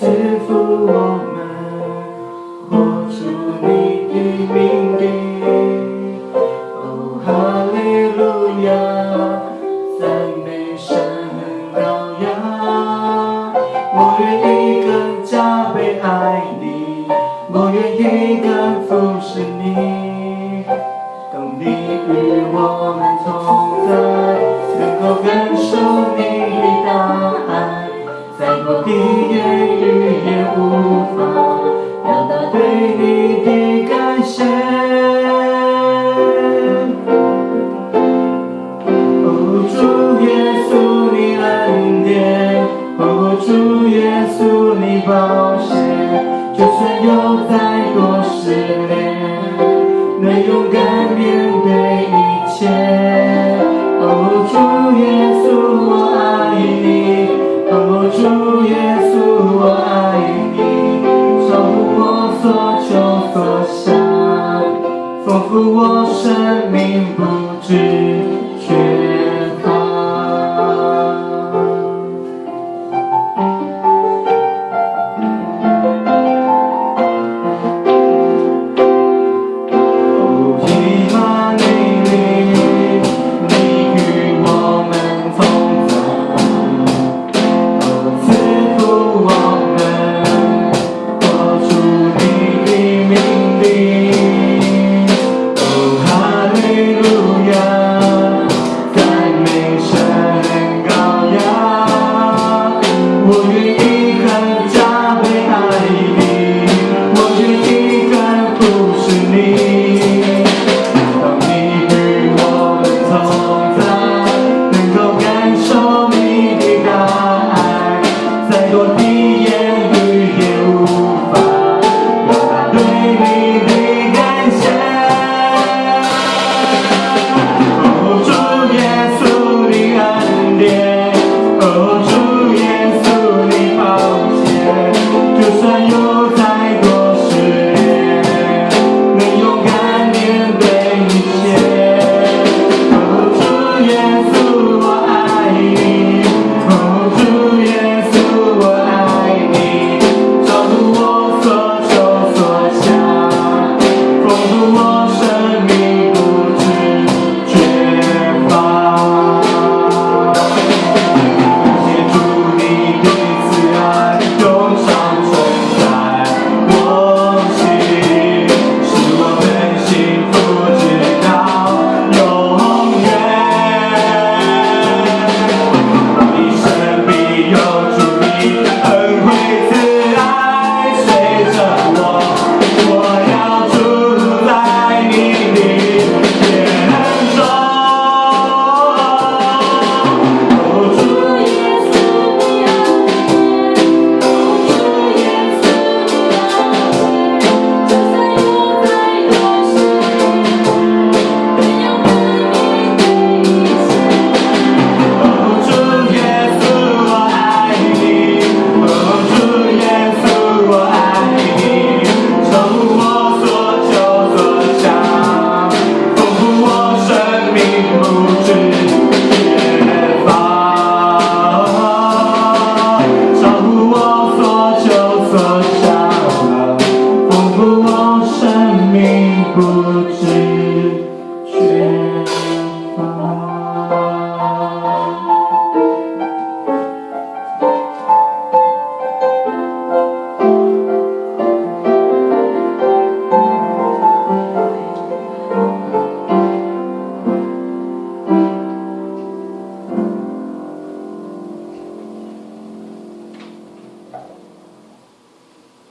赐福我们，活出你的名名。哦，哈利路亚，赞美神羔羊。我愿意更加被爱你，我愿意更服侍你。当你与我们同在，能够感受你。你保险就算有再多失恋能勇敢面对一切。哦主耶稣我爱你。哦主耶稣我爱你。超乎我所求所想丰富我生命不止是